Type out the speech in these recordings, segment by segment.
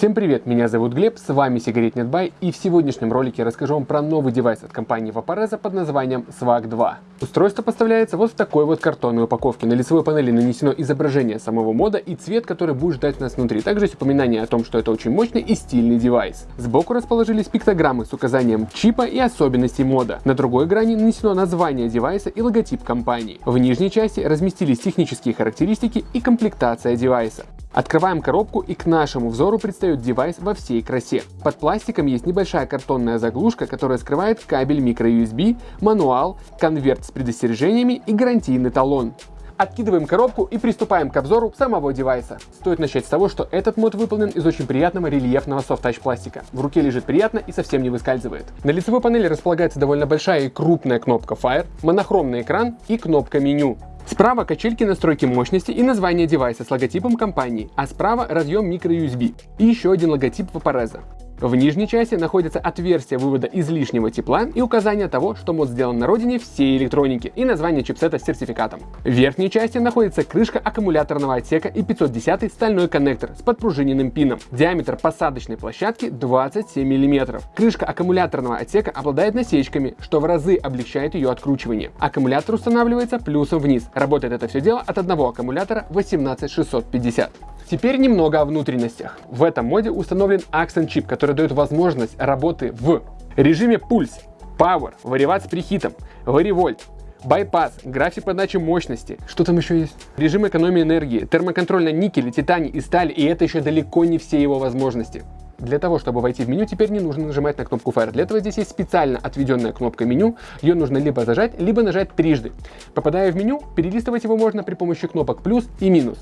Всем привет, меня зовут Глеб, с вами Сигаретнет Бай и в сегодняшнем ролике расскажу вам про новый девайс от компании Vaporeza под названием Swag 2. Устройство поставляется вот в такой вот картонной упаковке. На лицевой панели нанесено изображение самого мода и цвет, который будет ждать нас внутри. Также есть упоминание о том, что это очень мощный и стильный девайс. Сбоку расположились пиктограммы с указанием чипа и особенностей мода. На другой грани нанесено название девайса и логотип компании. В нижней части разместились технические характеристики и комплектация девайса. Открываем коробку и к нашему взору предстает девайс во всей красе. Под пластиком есть небольшая картонная заглушка, которая скрывает кабель microUSB, мануал, конверт с предостережениями и гарантийный талон. Откидываем коробку и приступаем к обзору самого девайса. Стоит начать с того, что этот мод выполнен из очень приятного рельефного софт-тач пластика. В руке лежит приятно и совсем не выскальзывает. На лицевой панели располагается довольно большая и крупная кнопка Fire, монохромный экран и кнопка меню. Справа качельки настройки мощности и название девайса с логотипом компании, а справа разъем microUSB и еще один логотип Vaporeza. В нижней части находится отверстие вывода излишнего тепла и указание того, что мод сделан на родине всей электроники и название чипсета с сертификатом. В верхней части находится крышка аккумуляторного отсека и 510 стальной коннектор с подпружиненным пином. Диаметр посадочной площадки 27 мм. Крышка аккумуляторного отсека обладает насечками, что в разы облегчает ее откручивание. Аккумулятор устанавливается плюсом вниз. Работает это все дело от одного аккумулятора 18650. Теперь немного о внутренностях. В этом моде установлен Accent чип, который дает возможность работы в режиме пульс, Power, вариват с прихитом, варивольт, Байпас, график подачи мощности. Что там еще есть? Режим экономии энергии, термоконтроль на никеле, титане и стали, и это еще далеко не все его возможности. Для того, чтобы войти в меню, теперь не нужно нажимать на кнопку Fire. Для этого здесь есть специально отведенная кнопка меню. Ее нужно либо зажать, либо нажать трижды. Попадая в меню, перелистывать его можно при помощи кнопок плюс и минус.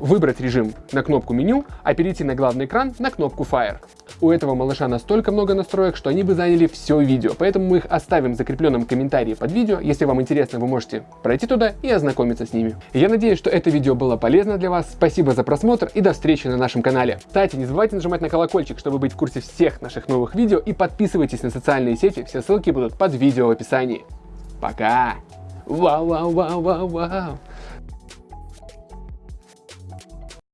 Выбрать режим на кнопку меню, а перейти на главный экран на кнопку Fire. У этого малыша настолько много настроек, что они бы заняли все видео, поэтому мы их оставим в закрепленном комментарии под видео. Если вам интересно, вы можете пройти туда и ознакомиться с ними. Я надеюсь, что это видео было полезно для вас. Спасибо за просмотр и до встречи на нашем канале. Кстати, не забывайте нажимать на колокольчик, чтобы быть в курсе всех наших новых видео и подписывайтесь на социальные сети, все ссылки будут под видео в описании. Пока! Вау-вау-вау-вау-вау!